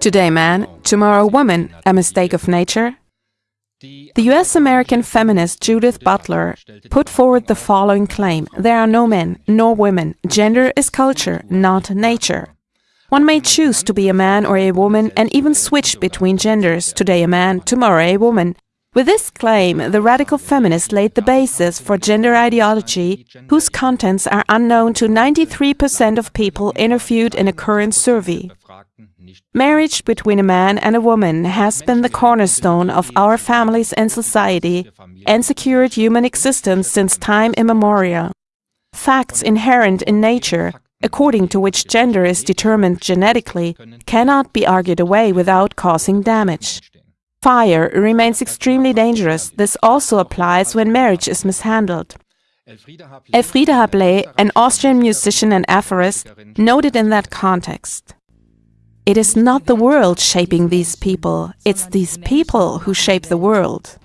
Today man, tomorrow woman, a mistake of nature? The US-American feminist Judith Butler put forward the following claim. There are no men nor women. Gender is culture, not nature. One may choose to be a man or a woman and even switch between genders, today a man, tomorrow a woman. With this claim, the radical feminist laid the basis for gender ideology, whose contents are unknown to 93% of people interviewed in a current survey. Marriage between a man and a woman has been the cornerstone of our families and society and secured human existence since time immemorial. Facts inherent in nature, according to which gender is determined genetically, cannot be argued away without causing damage. Fire remains extremely dangerous. This also applies when marriage is mishandled. Elfriede Hablé, an Austrian musician and aphorist, noted in that context. It is not the world shaping these people, it's these people who shape the world.